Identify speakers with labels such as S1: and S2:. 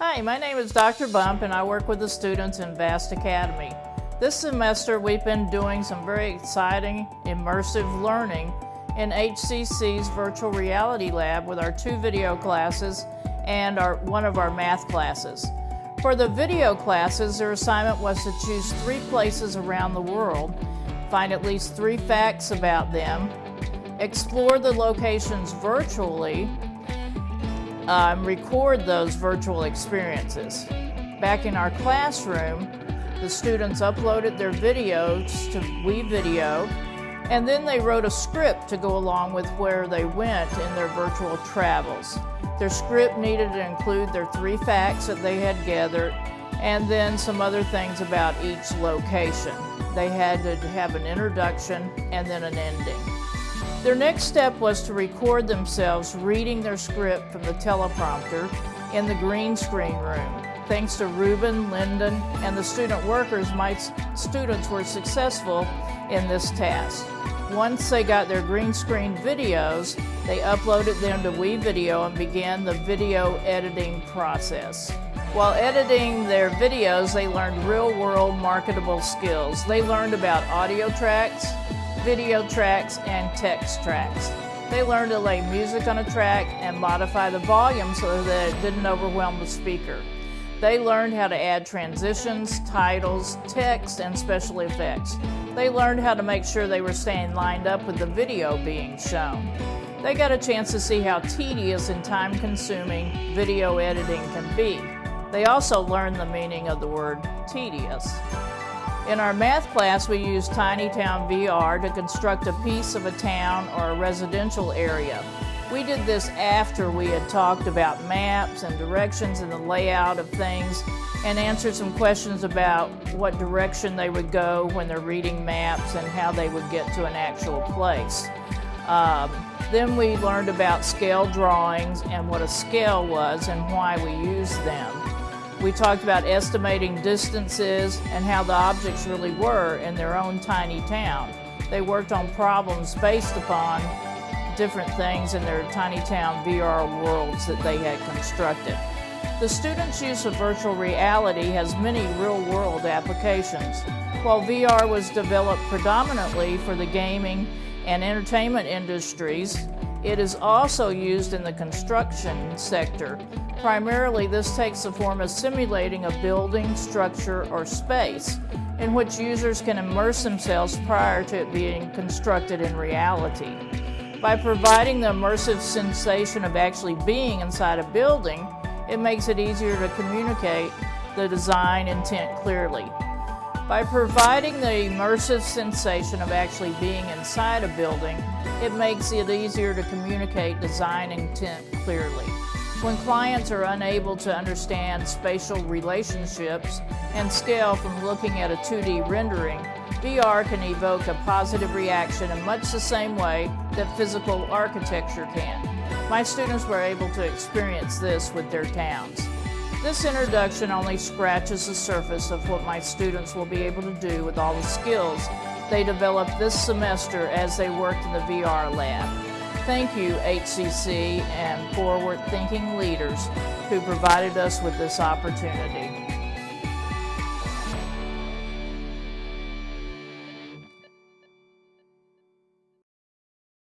S1: Hi, my name is Dr. Bump and I work with the students in Vast Academy. This semester we've been doing some very exciting immersive learning in HCC's virtual reality lab with our two video classes and our, one of our math classes. For the video classes, their assignment was to choose three places around the world, find at least three facts about them, explore the locations virtually, um, record those virtual experiences. Back in our classroom, the students uploaded their videos to WeVideo, and then they wrote a script to go along with where they went in their virtual travels. Their script needed to include their three facts that they had gathered and then some other things about each location. They had to have an introduction and then an ending. Their next step was to record themselves reading their script from the teleprompter in the green screen room. Thanks to Ruben, Lyndon, and the student workers, my students were successful in this task. Once they got their green screen videos, they uploaded them to WeVideo and began the video editing process. While editing their videos, they learned real-world marketable skills. They learned about audio tracks, video tracks, and text tracks. They learned to lay music on a track and modify the volume so that it didn't overwhelm the speaker. They learned how to add transitions, titles, text, and special effects. They learned how to make sure they were staying lined up with the video being shown. They got a chance to see how tedious and time-consuming video editing can be. They also learned the meaning of the word tedious. In our math class, we used TinyTown VR to construct a piece of a town or a residential area. We did this after we had talked about maps and directions and the layout of things and answered some questions about what direction they would go when they're reading maps and how they would get to an actual place. Um, then we learned about scale drawings and what a scale was and why we used them. We talked about estimating distances and how the objects really were in their own tiny town. They worked on problems based upon different things in their tiny town VR worlds that they had constructed. The students' use of virtual reality has many real-world applications. While VR was developed predominantly for the gaming and entertainment industries, it is also used in the construction sector. Primarily, this takes the form of simulating a building, structure, or space in which users can immerse themselves prior to it being constructed in reality. By providing the immersive sensation of actually being inside a building, it makes it easier to communicate the design intent clearly. By providing the immersive sensation of actually being inside a building, it makes it easier to communicate design intent clearly. When clients are unable to understand spatial relationships and scale from looking at a 2D rendering, VR can evoke a positive reaction in much the same way that physical architecture can. My students were able to experience this with their towns. This introduction only scratches the surface of what my students will be able to do with all the skills they developed this semester as they worked in the VR lab. Thank you, HCC and forward-thinking leaders who provided us with this opportunity.